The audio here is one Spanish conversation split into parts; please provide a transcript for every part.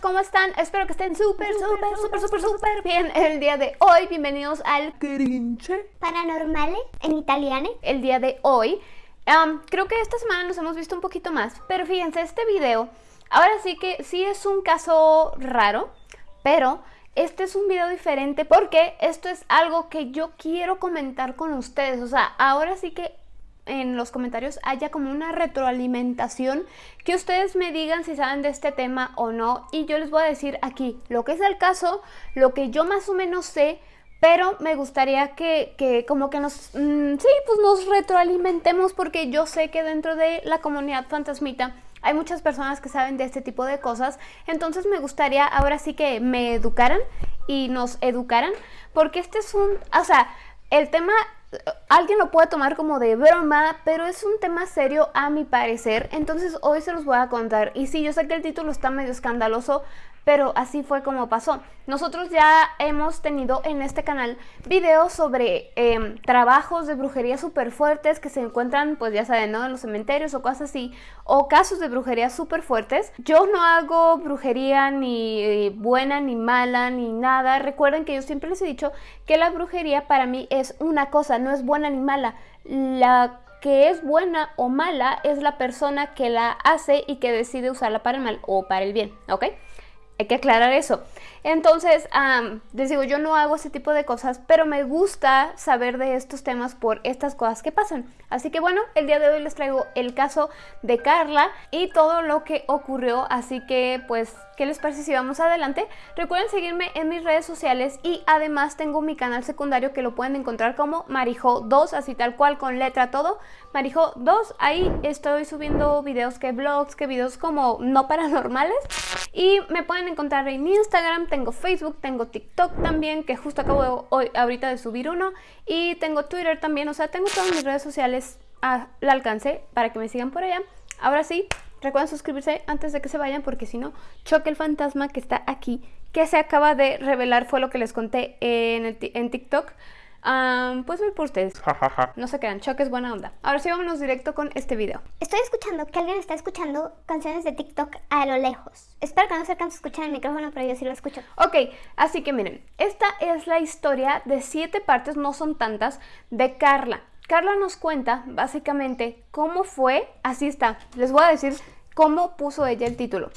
¿cómo están? Espero que estén súper, súper, súper, súper, súper bien el día de hoy. Bienvenidos al Crinche Paranormale en italiano. el día de hoy. Creo que esta semana nos hemos visto un poquito más, pero fíjense, este video, ahora sí que sí es un caso raro, pero este es un video diferente porque esto es algo que yo quiero comentar con ustedes. O sea, ahora sí que en los comentarios haya como una retroalimentación, que ustedes me digan si saben de este tema o no. Y yo les voy a decir aquí lo que es el caso, lo que yo más o menos sé, pero me gustaría que, que como que nos, mm, sí, pues nos retroalimentemos porque yo sé que dentro de la comunidad fantasmita hay muchas personas que saben de este tipo de cosas, entonces me gustaría ahora sí que me educaran y nos educaran, porque este es un, o sea, el tema alguien lo puede tomar como de broma, pero es un tema serio a mi parecer, entonces hoy se los voy a contar. Y sí, yo sé que el título está medio escandaloso, pero así fue como pasó. Nosotros ya hemos tenido en este canal videos sobre eh, trabajos de brujería súper fuertes que se encuentran, pues ya saben, ¿no? En los cementerios o cosas así, o casos de brujería súper fuertes. Yo no hago brujería ni buena ni mala ni nada. Recuerden que yo siempre les he dicho que la brujería para mí es una cosa, no es buena ni mala. La que es buena o mala es la persona que la hace y que decide usarla para el mal o para el bien, ¿ok? Hay que aclarar eso. Entonces, um, les digo, yo no hago ese tipo de cosas, pero me gusta saber de estos temas por estas cosas que pasan. Así que bueno, el día de hoy les traigo el caso de Carla y todo lo que ocurrió. Así que pues, ¿qué les parece si vamos adelante? Recuerden seguirme en mis redes sociales y además tengo mi canal secundario que lo pueden encontrar como Marijo2, así tal cual con letra todo. Marijo2, ahí estoy subiendo videos que vlogs, que videos como no paranormales. Y me pueden encontrar en Instagram, tengo Facebook, tengo TikTok también, que justo acabo de, hoy, ahorita de subir uno. Y tengo Twitter también, o sea, tengo todas mis redes sociales al alcance para que me sigan por allá. Ahora sí, recuerden suscribirse antes de que se vayan porque si no, choque el fantasma que está aquí, que se acaba de revelar, fue lo que les conté en, el en TikTok. Um, pues voy por ustedes. no se quedan, choque es buena onda. Ahora sí, vámonos directo con este video. Estoy escuchando que alguien está escuchando canciones de TikTok a lo lejos. Espero que no se alcance a escuchar el micrófono, pero yo sí lo escucho. Ok, así que miren, esta es la historia de siete partes, no son tantas, de Carla. Carla nos cuenta básicamente cómo fue, así está, les voy a decir cómo puso ella el título.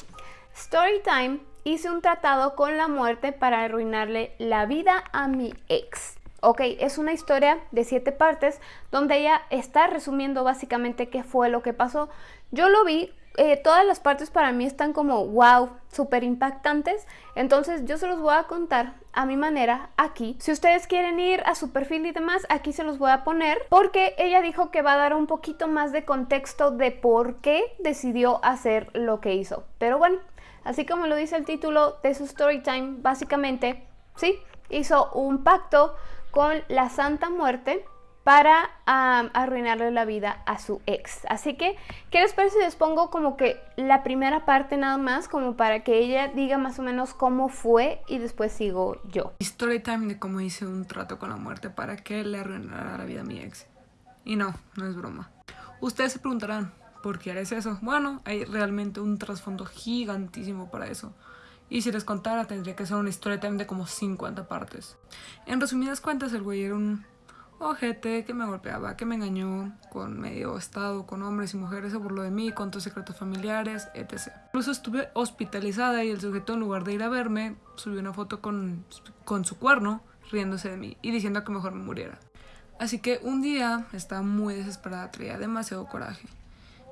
Storytime, hice un tratado con la muerte para arruinarle la vida a mi ex. Ok, es una historia de siete partes donde ella está resumiendo básicamente qué fue lo que pasó. Yo lo vi, eh, todas las partes para mí están como wow, súper impactantes. Entonces yo se los voy a contar a mi manera aquí. Si ustedes quieren ir a su perfil y demás, aquí se los voy a poner porque ella dijo que va a dar un poquito más de contexto de por qué decidió hacer lo que hizo. Pero bueno, así como lo dice el título de su story time, básicamente, sí, hizo un pacto con la Santa Muerte para arruinarle la vida a su ex. Así que, ¿qué les parece si les pongo como que la primera parte nada más, como para que ella diga más o menos cómo fue y después sigo yo? Story time de cómo hice un trato con la muerte para que le arruinara la vida a mi ex. Y no, no es broma. Ustedes se preguntarán, ¿por qué eres eso? Bueno, hay realmente un trasfondo gigantísimo para eso. Y si les contara tendría que ser una story time de como 50 partes. En resumidas cuentas el güey era un ojete que me golpeaba, que me engañó con medio estado, con hombres y mujeres, se burló de mí, contó secretos familiares, etc. Incluso estuve hospitalizada y el sujeto en lugar de ir a verme subió una foto con, con su cuerno riéndose de mí y diciendo que mejor me muriera. Así que un día estaba muy desesperada, traía demasiado coraje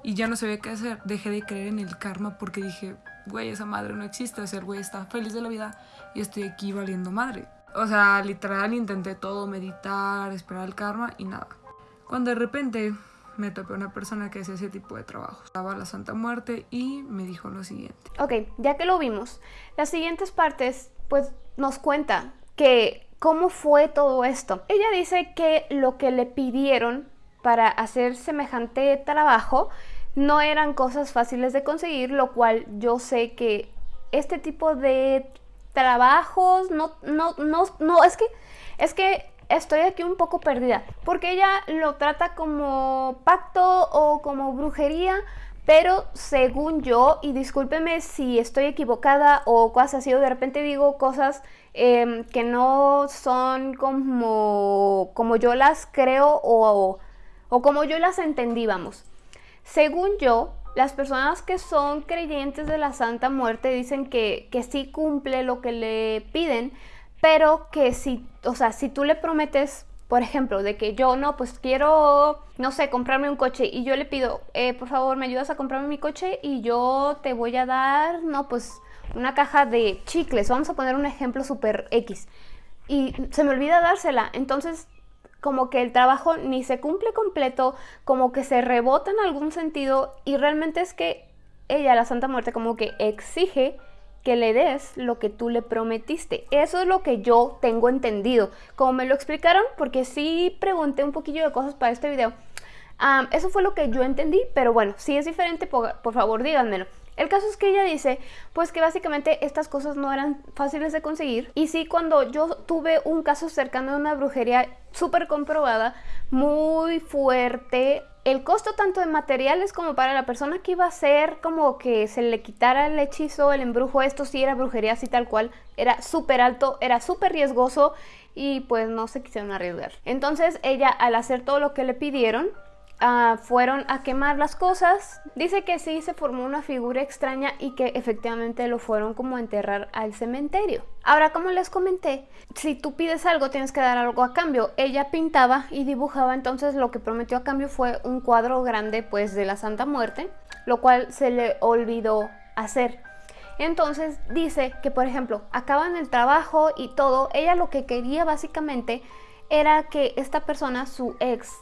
y ya no sabía qué hacer. Dejé de creer en el karma porque dije, güey, esa madre no existe, o sea, el güey está feliz de la vida y estoy aquí valiendo madre. O sea, literal intenté todo, meditar, esperar el karma y nada. Cuando de repente me topé una persona que hacía ese tipo de trabajo. Estaba la Santa Muerte y me dijo lo siguiente. Ok, ya que lo vimos, las siguientes partes pues nos cuenta que cómo fue todo esto. Ella dice que lo que le pidieron para hacer semejante trabajo no eran cosas fáciles de conseguir, lo cual yo sé que este tipo de trabajos no, no, no, no, es que, es que estoy aquí un poco perdida, porque ella lo trata como pacto o como brujería, pero según yo, y discúlpeme si estoy equivocada o cosas así, o de repente digo cosas em, que no son como, como yo las creo o, o como yo las entendí, vamos. Según yo, las personas que son creyentes de la Santa Muerte dicen que, que sí cumple lo que le piden, pero que si, o sea, si tú le prometes por ejemplo, de que yo no, pues quiero, no sé, comprarme un coche y yo le pido, eh, por favor, me ayudas a comprarme mi coche y yo te voy a dar, no, pues una caja de chicles, vamos a poner un ejemplo super X. Y se me olvida dársela, entonces como que el trabajo ni se cumple completo, como que se rebota en algún sentido y realmente es que ella, la Santa Muerte, como que exige que le des lo que tú le prometiste. Eso es lo que yo tengo entendido. Como me lo explicaron, porque sí pregunté un poquillo de cosas para este video. eso fue lo que yo entendí, pero bueno, si es diferente, por, por favor díganmelo. El caso es que ella dice, pues que básicamente estas cosas no eran fáciles de conseguir. Y sí, cuando yo tuve un caso cercano de una brujería súper comprobada, muy fuerte, el costo tanto de materiales como para la persona que iba a hacer como que se le quitara el hechizo, el embrujo, esto sí era brujería así tal cual, era súper alto, era súper riesgoso y pues no se quisieron arriesgar. Entonces ella al hacer todo lo que le pidieron, Ah, fueron a quemar las cosas. Dice que sí se formó una figura extraña y que efectivamente lo fueron como a enterrar al cementerio. Ahora, como les comenté, si tú pides algo tienes que dar algo a cambio. Ella pintaba y dibujaba, entonces lo que prometió a cambio fue un cuadro grande pues de la Santa Muerte, lo cual se le olvidó hacer. Entonces dice que, por ejemplo, acaban el trabajo y todo, ella lo que quería básicamente era que esta persona, su ex,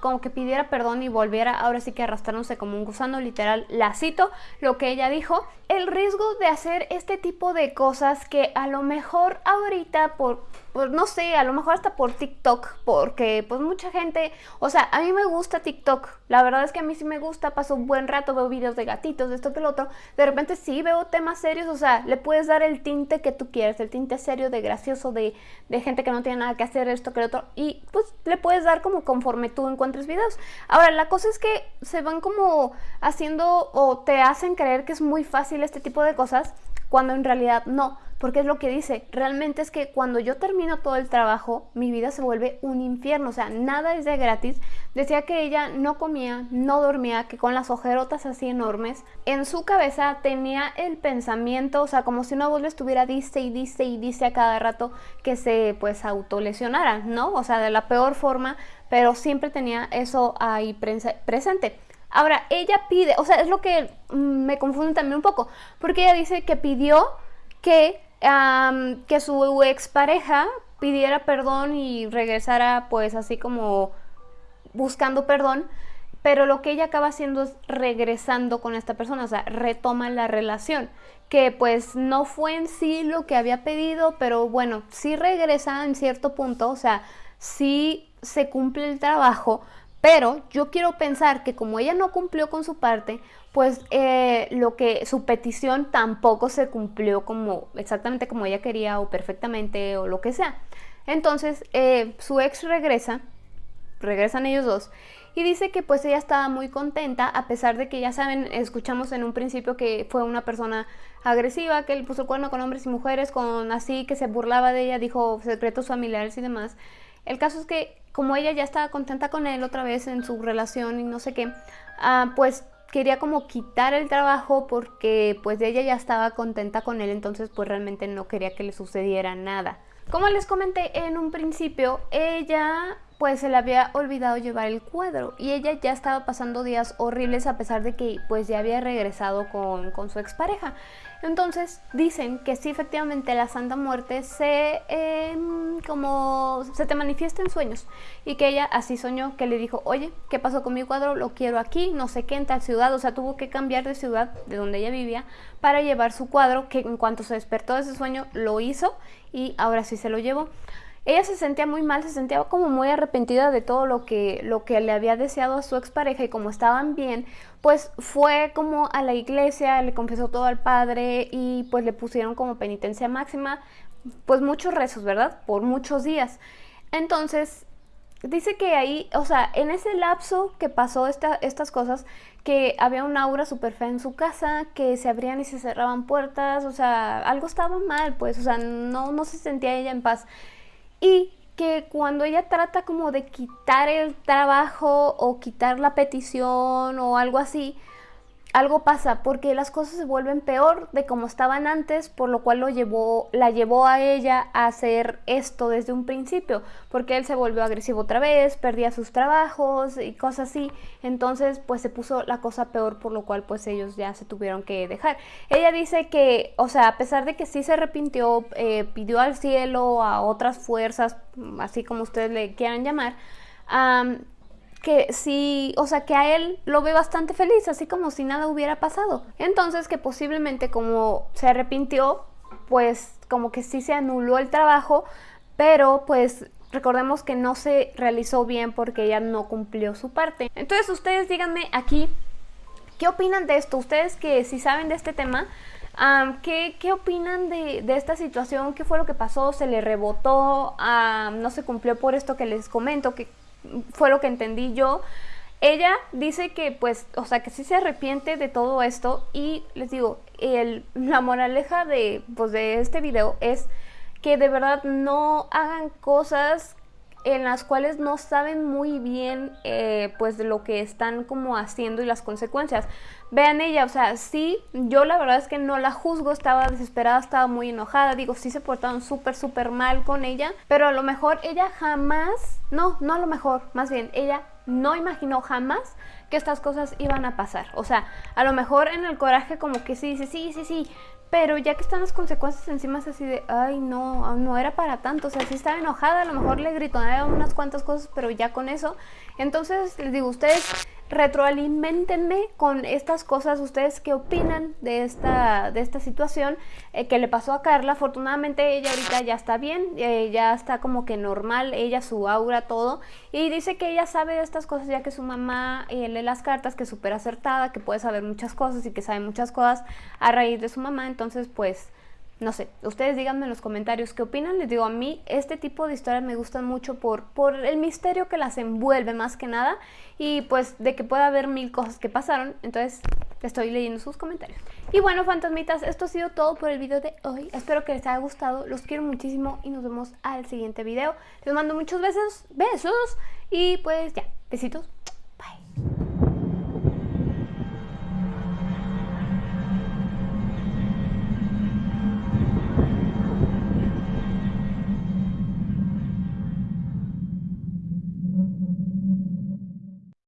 como que pidiera perdón y volviera ahora sí que arrastrándose como un gusano literal, la cito, lo que ella dijo, el riesgo de hacer este tipo de cosas que a lo mejor ahorita por pues no sé, a lo mejor hasta por TikTok, porque pues mucha gente, o sea, a mí me gusta TikTok, la verdad es que a mí sí me gusta, paso un buen rato, veo videos de gatitos, de esto que lo otro, de repente sí veo temas serios, o sea, le puedes dar el tinte que tú quieras, el tinte serio, de gracioso, de, de gente que no tiene nada que hacer, esto que lo otro, y pues le puedes dar como conforme tú encuentres videos. Ahora, la cosa es que se van como haciendo o te hacen creer que es muy fácil este tipo de cosas, cuando en realidad no porque es lo que dice, realmente es que cuando yo termino todo el trabajo, mi vida se vuelve un infierno, o sea, nada es de gratis. Decía que ella no comía, no dormía, que con las ojerotas así enormes, en su cabeza tenía el pensamiento, o sea, como si una voz le estuviera dice y dice y dice a cada rato que se pues autolesionara, ¿no? O sea, de la peor forma, pero siempre tenía eso ahí presente. Ahora, ella pide, o sea, es lo que mm, me confunde también un poco, porque ella dice que pidió que que su expareja pidiera perdón y regresara pues así como buscando perdón, pero lo que ella acaba haciendo es regresando con esta persona, o sea, retoma la relación, que pues no fue en sí lo que había pedido, pero bueno, sí regresa en cierto punto, o sea, sí se cumple el trabajo, pero yo quiero pensar que como ella no cumplió con su parte, pues eh, lo que su petición tampoco se cumplió como exactamente como ella quería o perfectamente o lo que sea. Entonces eh, su ex regresa, regresan ellos dos y dice que pues ella estaba muy contenta a pesar de que ya saben, escuchamos en un principio que fue una persona agresiva, que él puso el cuerno con hombres y mujeres, con así que se burlaba de ella, dijo secretos familiares y demás. El caso es que como ella ya estaba contenta con él otra vez en su relación y no sé qué, ah, pues quería como quitar el trabajo porque pues ella ya estaba contenta con él, entonces pues realmente no quería que le sucediera nada. Como les comenté en un principio, ella pues se le había olvidado llevar el cuadro y ella ya estaba pasando días horribles a pesar de que pues ya había regresado con, con su expareja. Entonces dicen que sí efectivamente la Santa Muerte se em, como se te manifiesta en sueños y que ella así soñó que le dijo oye qué pasó con mi cuadro lo quiero aquí no sé qué en tal ciudad o sea tuvo que cambiar de ciudad de donde ella vivía para llevar su cuadro que en cuanto se despertó de ese sueño lo hizo y ahora sí se lo llevó ella se sentía muy mal, se sentía como muy arrepentida de todo lo que, lo que le había deseado a su expareja y como estaban bien, pues fue como a la iglesia, le confesó todo al padre y pues le pusieron como penitencia máxima, pues muchos rezos, ¿verdad? Por muchos días. Entonces, dice que ahí, o sea, en ese lapso que pasó esta, estas cosas, que había un aura súper fea en su casa, que se abrían y se cerraban puertas, o sea, algo estaba mal, pues, o sea, no, no se sentía ella en paz. Y que cuando ella trata como de quitar el trabajo o quitar la petición o algo así, algo pasa porque las cosas se vuelven peor de como estaban antes, por lo cual lo llevó, la llevó a ella a hacer esto desde un principio, porque él se volvió agresivo otra vez, perdía sus trabajos y cosas así, entonces pues se puso la cosa peor, por lo cual pues ellos ya se tuvieron que dejar. Ella dice que, o sea, a pesar de que sí se arrepintió, eh, pidió al cielo, a otras fuerzas, así como ustedes le quieran llamar, que sí, o sea, que a él lo ve bastante feliz, así como si nada hubiera pasado. Entonces que posiblemente como se arrepintió, pues como que sí se anuló el trabajo, pero pues recordemos que no se realizó bien porque ella no cumplió su parte. Entonces ustedes díganme aquí, ¿qué opinan de esto? Ustedes que si saben de este tema, ¿qué, ¿qué, opinan de, de, esta situación? ¿Qué fue lo que pasó? ¿Se le rebotó? ¿No se cumplió por esto que les comento? que fue lo que entendí yo. Ella dice que pues, o sea, que sí se arrepiente de todo esto y les digo, el, la moraleja de, pues, de este video es que de verdad no hagan cosas en las cuales no saben muy bien eh, pues lo que están como haciendo y las consecuencias. Vean ella, o sea, sí, yo la verdad es que no la juzgo, estaba desesperada, estaba muy enojada, digo, sí se portaron súper, súper mal con ella, pero a lo mejor ella jamás, no, no a lo mejor, más bien, ella no imaginó jamás que estas cosas iban a pasar. O sea, a lo mejor en el coraje como que sí, sí, sí, sí, sí, pero ya que están las consecuencias encima es así de, ay, no, no era para tanto. O sea, sí estaba enojada, a lo mejor le gritó unas cuantas cosas, pero ya con eso. Entonces, les digo, ustedes retroalimentenme con estas cosas, ustedes qué opinan de esta, de esta situación eh, que le pasó a Carla. Afortunadamente ella ahorita ya está bien, eh, ya está como que normal, ella, su aura, todo. Y dice que ella sabe de estas cosas ya que su mamá eh, lee las cartas, que es súper acertada, que puede saber muchas cosas y que sabe muchas cosas a raíz de su mamá. Entonces pues no sé, ustedes díganme en los comentarios qué opinan. Les digo, a mí este tipo de historias me gustan mucho por, por el misterio que las envuelve más que nada y pues de que pueda haber mil cosas que pasaron. Entonces estoy leyendo sus comentarios. Y bueno, fantasmitas, esto ha sido todo por el video de hoy. Espero que les haya gustado. Los quiero muchísimo y nos vemos al siguiente video. Les mando muchos besos, besos y pues ya, besitos.